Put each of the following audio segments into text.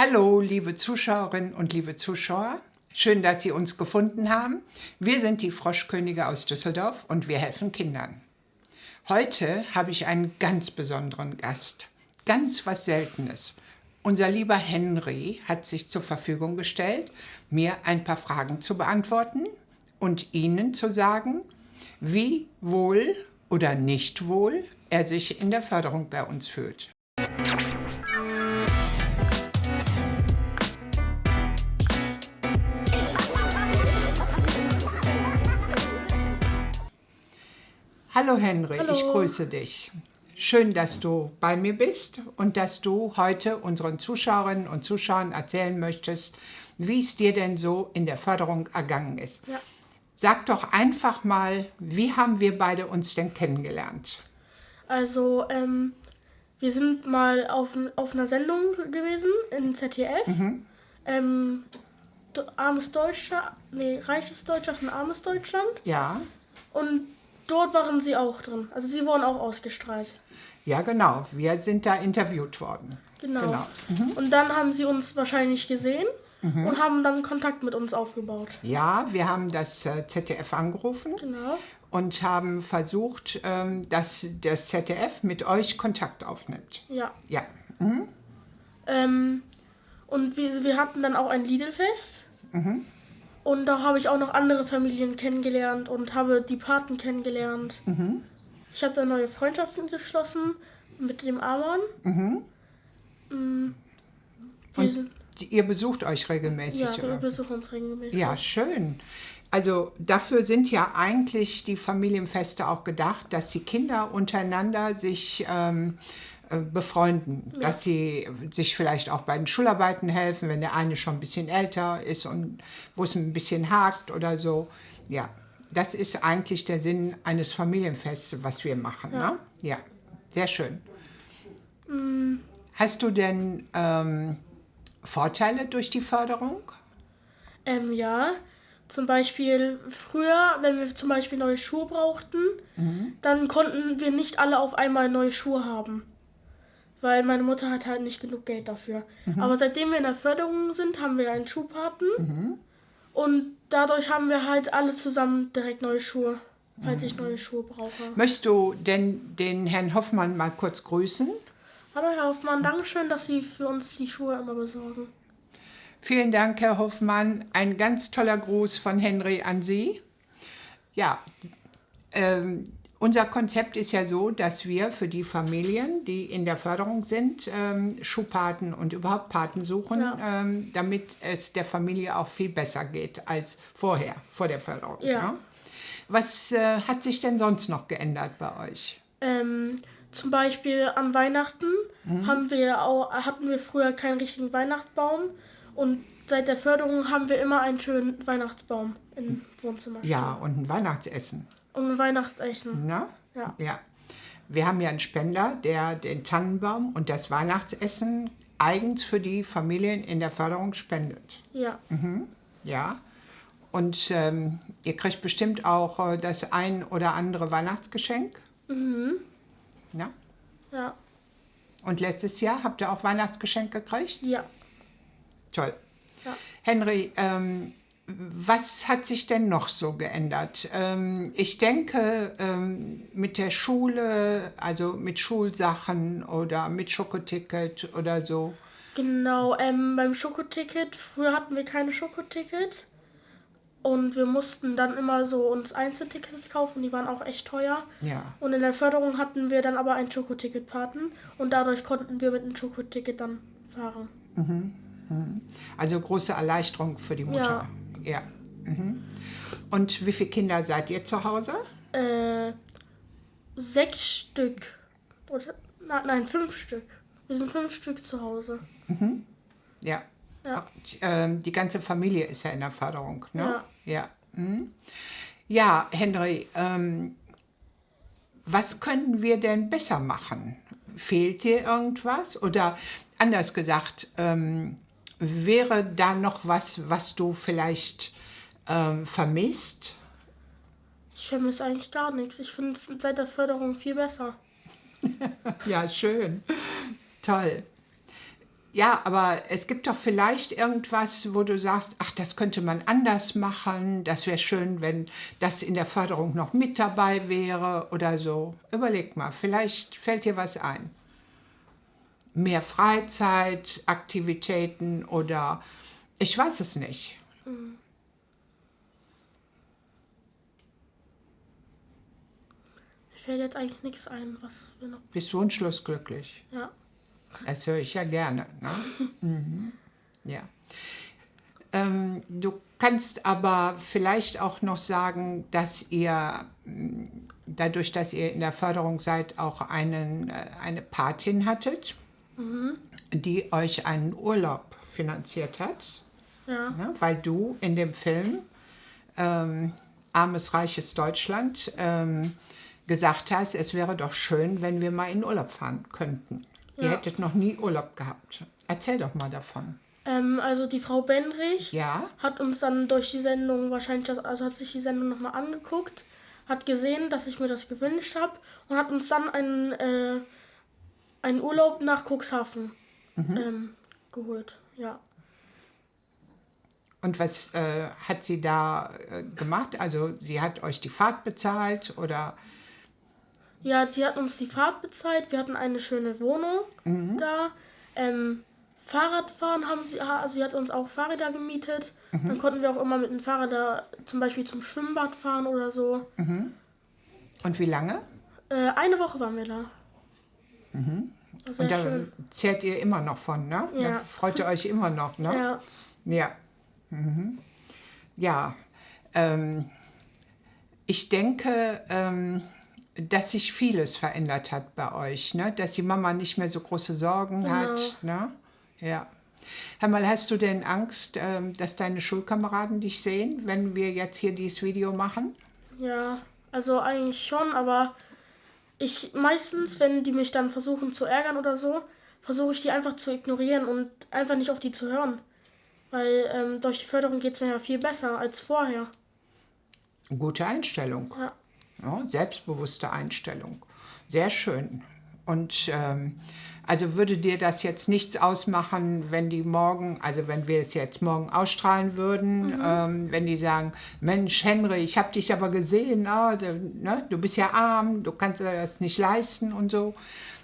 Hallo, liebe Zuschauerinnen und liebe Zuschauer. Schön, dass Sie uns gefunden haben. Wir sind die Froschkönige aus Düsseldorf und wir helfen Kindern. Heute habe ich einen ganz besonderen Gast. Ganz was Seltenes. Unser lieber Henry hat sich zur Verfügung gestellt, mir ein paar Fragen zu beantworten und Ihnen zu sagen, wie wohl oder nicht wohl er sich in der Förderung bei uns fühlt. Hallo Henry, Hallo. ich grüße dich. Schön, dass du bei mir bist und dass du heute unseren Zuschauerinnen und Zuschauern erzählen möchtest, wie es dir denn so in der Förderung ergangen ist. Ja. Sag doch einfach mal, wie haben wir beide uns denn kennengelernt? Also, ähm, wir sind mal auf, auf einer Sendung gewesen in ZDF. Ähm, D- armes Deutschland, nee, reiches Deutschland und armes Deutschland. Ja, Und dort waren sie auch drin. Also sie wurden auch ausgestrahlt. ja genau, wir sind da interviewt worden. Genau. Genau. Und dann haben sie uns wahrscheinlich gesehen und haben dann Kontakt mit uns aufgebaut. Ja, wir haben das äh, ZDF angerufen Genau. und haben versucht, ähm, dass das ZDF mit euch Kontakt aufnimmt. Ja. Ja, Ähm, und wir, wir hatten dann auch ein Lidl-Fest. Und da habe ich auch noch andere Familien kennengelernt und habe die Paten kennengelernt. Ich habe dann neue Freundschaften geschlossen mit dem Amon. Mm, wir Und ihr besucht euch regelmäßig, ja, wir besuchen uns regelmäßig. Ja, schön. Also dafür sind ja eigentlich die Familienfeste auch gedacht, dass die Kinder untereinander sich ähm, äh, befreunden, dass sie sich vielleicht auch bei den Schularbeiten helfen, wenn der eine schon ein bisschen älter ist und wo es ein bisschen hakt oder so. Ja, das ist eigentlich der Sinn eines Familienfestes, was wir machen. Ja, ne? ja sehr schön. Hast du denn ähm, Vorteile durch die Förderung? Ähm, ja, zum Beispiel früher, wenn wir zum Beispiel neue Schuhe brauchten, dann konnten wir nicht alle auf einmal neue Schuhe haben. Weil meine Mutter hat halt nicht genug Geld dafür. Aber seitdem wir in der Förderung sind, haben wir einen Schuhpaten. Und dadurch haben wir halt alle zusammen direkt neue Schuhe, falls ich neue Schuhe brauche. Möchtest du denn den Herrn Hoffmann mal kurz grüßen? Hallo Herr Hoffmann, Dankeschön, dass Sie für uns die Schuhe immer besorgen. Vielen Dank, Herr Hoffmann. Ein ganz toller Gruß von Henry an Sie. Ja, ähm, unser Konzept ist ja so, dass wir für die Familien, die in der Förderung sind, ähm, Schuhpaten und überhaupt Paten suchen, Ja. ähm, damit es der Familie auch viel besser geht als vorher, vor der Förderung. Ja. ne? Was äh, hat sich denn sonst noch geändert bei euch? Ähm, zum Beispiel an Weihnachten Mhm. haben wir auch, hatten wir früher keinen richtigen Weihnachtsbaum und seit der Förderung haben wir immer einen schönen Weihnachtsbaum im Wohnzimmer. Ja, und ein Weihnachtsessen. Ein Weihnachtsessen. Ne? Ja. Ja. Wir haben ja einen Spender, der den Tannenbaum und das Weihnachtsessen eigens für die Familien in der Förderung spendet. Ja. Ja. Und ähm, ihr kriegt bestimmt auch äh, das ein oder andere Weihnachtsgeschenk. Mhm. Ne? Ja. Und letztes Jahr habt ihr auch Weihnachtsgeschenk gekriegt? Ja. Toll. Ja. Henry, ähm, was hat sich denn noch so geändert? Ähm, ich denke, ähm, mit der Schule, also mit Schulsachen oder mit Schokoticket oder so. Genau, ähm, beim Schokoticket, früher hatten wir keine Schokotickets. Und wir mussten dann immer so uns Einzeltickets kaufen, die waren auch echt teuer. Ja, Und in der Förderung hatten wir dann aber ein Schokoticket-Paten und dadurch konnten wir mit dem Schokoticket dann fahren. also große Erleichterung für die Mutter. Ja. Mhm. Und wie viele Kinder seid ihr zu Hause? Äh, sechs Stück. Oder, na, nein, fünf Stück. Wir sind fünf Stück zu Hause. Ja. Ja. Und, ähm, die ganze Familie ist ja in der Förderung, ne? Ja. Ja, mhm. ja Henry, ähm, was können wir denn besser machen? Fehlt dir irgendwas? Oder anders gesagt, ähm, wäre da noch was, was du vielleicht ähm, vermisst? Ich vermisse eigentlich gar nichts. Ich finde es seit der Förderung viel besser. Ja, schön. Toll. Ja, aber es gibt doch vielleicht irgendwas, wo du sagst, ach, das könnte man anders machen. Das wäre schön, wenn das in der Förderung noch mit dabei wäre oder so. Überleg mal, vielleicht fällt dir was ein. Mehr Freizeit, Aktivitäten oder ich weiß es nicht. Mhm. Mir fällt jetzt eigentlich nichts ein, was wir noch. Bist wunschlos glücklich? Ja. Das höre ich ja gerne. Ne? mhm. Ja. Ähm, du kannst aber vielleicht auch noch sagen, dass ihr mm, dadurch, dass ihr in der Förderung seid, auch einen, äh, eine Patin hattet, mhm. die euch einen Urlaub finanziert hat. Ja. Ne? Weil du in dem Film ähm, Armes, reiches Deutschland ähm, gesagt hast, es wäre doch schön, wenn wir mal in Urlaub fahren könnten. Ja. Ihr hättet noch nie Urlaub gehabt. Erzähl doch mal davon. Ähm, also die Frau Benrich ja? hat uns dann durch die Sendung wahrscheinlich, das, also hat sich die Sendung nochmal angeguckt, hat gesehen, dass ich mir das gewünscht habe und hat uns dann einen, äh, einen Urlaub nach Cuxhaven mhm. ähm, geholt. Ja. Und was äh, hat sie da äh, gemacht? Also sie hat euch die Fahrt bezahlt oder? Ja, sie hat uns die Fahrt bezahlt. Wir hatten eine schöne Wohnung mhm. da. Ähm, Fahrradfahren haben sie, also sie hat uns auch Fahrräder gemietet. Mhm. Dann konnten wir auch immer mit dem Fahrrad da zum Beispiel zum Schwimmbad fahren oder so. Mhm. Und wie lange? Äh, eine Woche waren wir da. Mhm. Und da schön. zehrt ihr immer noch von, ne? Ja. Da freut ihr euch immer noch, ne? Ja. Ja. Mhm. Ja. Ähm, ich denke, ähm, dass sich vieles verändert hat bei euch, ne? dass die Mama nicht mehr so große Sorgen genau. hat. Ne? Ja. Hör mal, hast du denn Angst, ähm, dass deine Schulkameraden dich sehen, wenn wir jetzt hier dieses Video machen? Ja, also eigentlich schon, aber ich meistens, wenn die mich dann versuchen zu ärgern oder so, versuche ich die einfach zu ignorieren und einfach nicht auf die zu hören. Weil ähm, durch die Förderung geht es mir ja viel besser als vorher. Gute Einstellung. Ja. Ja, selbstbewusste Einstellung. Sehr schön. Und ähm, also würde dir das jetzt nichts ausmachen, wenn die morgen, also wenn wir es jetzt morgen ausstrahlen würden, mhm. ähm, wenn die sagen, Mensch, Henry, ich habe dich aber gesehen, oh, du, ne, du bist ja arm, du kannst das nicht leisten und so,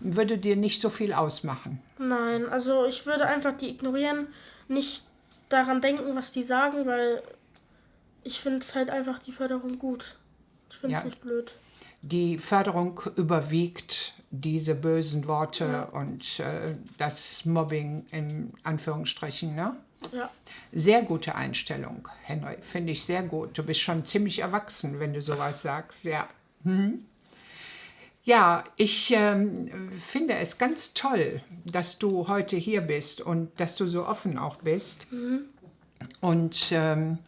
würde dir nicht so viel ausmachen? Nein, also ich würde einfach die ignorieren, nicht daran denken, was die sagen, weil ich finde halt einfach die Förderung gut. Ich finde es ja. nicht blöd. Die Förderung überwiegt diese bösen Worte ja. und äh, das Mobbing in Anführungsstrichen, ne? Ja. Sehr gute Einstellung, Henry. Finde ich sehr gut. Du bist schon ziemlich erwachsen, wenn du sowas sagst, ja. Mhm. Ja, ich ähm, finde es ganz toll, dass du heute hier bist und dass du so offen auch bist. Mhm. Und ähm,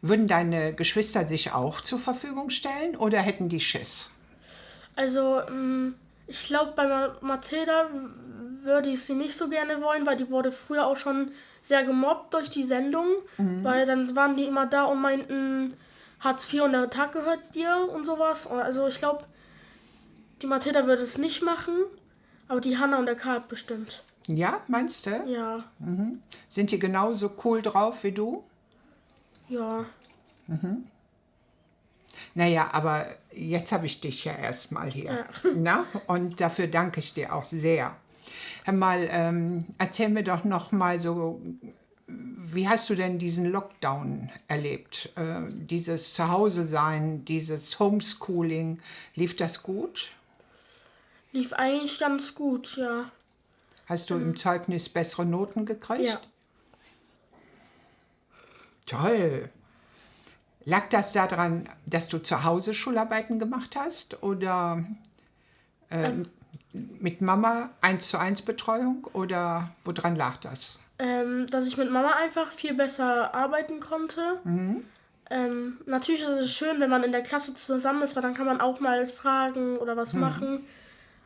würden deine Geschwister sich auch zur Verfügung stellen oder hätten die Schiss? Also, ähm, ich glaube, bei Mathilda würde ich sie nicht so gerne wollen, weil die wurde früher auch schon sehr gemobbt durch die Sendung. Mhm. Weil dann waren die immer da und meinten, Hartz IV und der Tag gehört dir und sowas. Also ich glaube, die Mathilda würde es nicht machen, aber die Hanna und der Karl bestimmt. Ja, meinst du? Ja. Mhm. Sind die genauso cool drauf wie du? Ja. Mhm. Naja, aber jetzt habe ich dich ja erstmal hier. Ja. Na? Und dafür danke ich dir auch sehr. Hör mal, ähm, erzähl mir doch noch mal so, wie hast du denn diesen Lockdown erlebt? Äh, dieses Zuhause-Sein, dieses Homeschooling, lief das gut? Lief eigentlich ganz gut, ja. Hast du mhm. im Zeugnis bessere Noten gekriegt? Ja. Toll. Lag das daran, dass du zu Hause Schularbeiten gemacht hast oder äh, ähm, mit Mama 1 zu 1 Betreuung oder woran lag das? Ähm, dass ich mit Mama einfach viel besser arbeiten konnte. Mhm. Ähm, natürlich ist es schön, wenn man in der Klasse zusammen ist, weil dann kann man auch mal fragen oder was mhm. machen.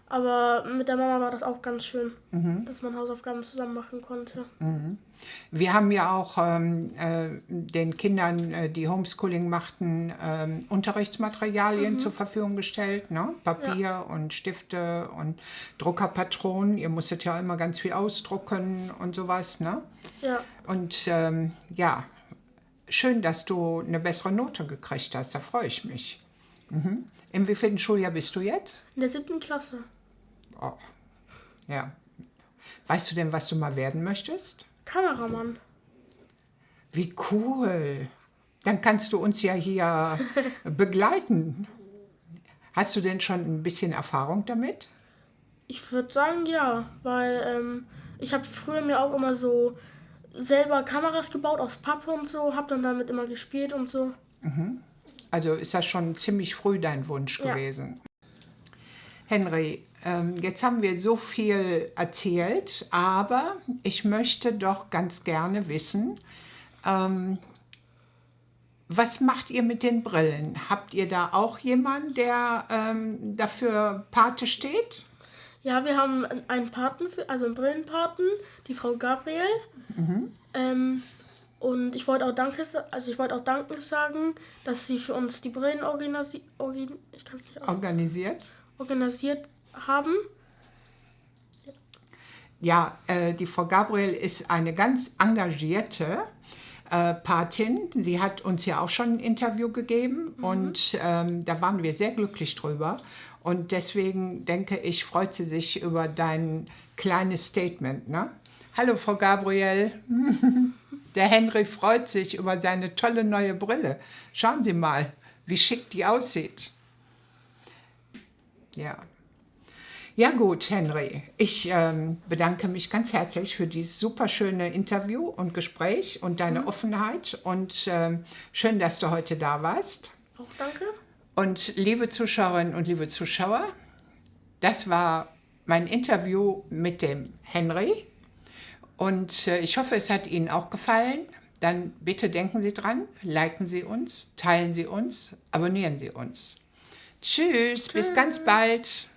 Aber mit der Mama war das auch ganz schön, dass man Hausaufgaben zusammen machen konnte. Wir haben ja auch ähm, äh, den Kindern, äh, die Homeschooling machten, ähm, Unterrichtsmaterialien zur Verfügung gestellt. Ne? Papier und Stifte und Druckerpatronen. Ihr musstet ja immer ganz viel ausdrucken und sowas. Ne? Ja, Und ähm, ja, schön, dass du eine bessere Note gekriegt hast. Da freue ich mich. Mhm. Im wievielten Schuljahr bist du jetzt? in der siebten Klasse. Oh. Ja. Weißt du denn, was du mal werden möchtest? Kameramann. Wie cool. Dann kannst du uns ja hier begleiten. Hast du denn schon ein bisschen Erfahrung damit? Ich würde sagen ja, weil ähm, ich habe früher mir auch immer so selber Kameras gebaut aus Pappe und so, habe dann damit immer gespielt und so. Also ist das schon ziemlich früh dein Wunsch Ja. gewesen. Henry, ähm, jetzt haben wir so viel erzählt, aber ich möchte doch ganz gerne wissen, ähm, was macht ihr mit den Brillen? Habt ihr da auch jemanden, der ähm, dafür Pate steht? Ja, wir haben einen Paten, für, also einen Brillenpaten, die Frau Gabriel. Ähm, und ich wollte auch Danke, also ich wollte auch Danke sagen, dass sie für uns die Brillen organisi kann's nicht Organisiert? organisiert haben. Ja, äh, die Frau Gabriel ist eine ganz engagierte äh, Patin. Sie hat uns ja auch schon ein Interview gegeben und ähm, da waren wir sehr glücklich drüber. Und deswegen denke ich, freut sie sich über dein kleines Statement. Ne? Hallo, Frau Gabriel. Der Henry freut sich über seine tolle neue Brille. Schauen Sie mal, wie schick die aussieht. Ja. Ja gut, Henry, ich ähm, bedanke mich ganz herzlich für dieses super schöne Interview und Gespräch und deine Offenheit und ähm, schön, dass du heute da warst. Auch danke. Und liebe Zuschauerinnen und liebe Zuschauer, das war mein Interview mit dem Henry und äh, ich hoffe, es hat Ihnen auch gefallen. Dann bitte denken Sie dran, liken Sie uns, teilen Sie uns, abonnieren Sie uns. Tschüss, bis ganz bald.